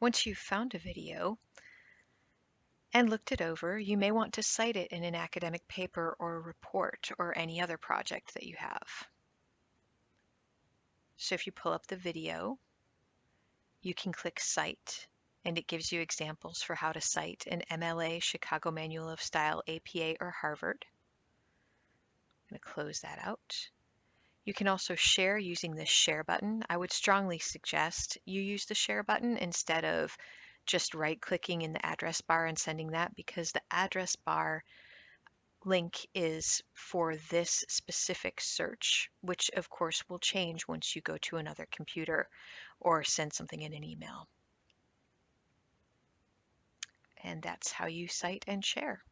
Once you've found a video and looked it over, you may want to cite it in an academic paper or report or any other project that you have. So if you pull up the video, you can click Cite, and it gives you examples for how to cite an MLA, Chicago Manual of Style, APA, or Harvard. I'm going to close that out. You can also share using this share button. I would strongly suggest you use the share button instead of just right clicking in the address bar and sending that because the address bar link is for this specific search, which of course will change once you go to another computer or send something in an email. And that's how you cite and share.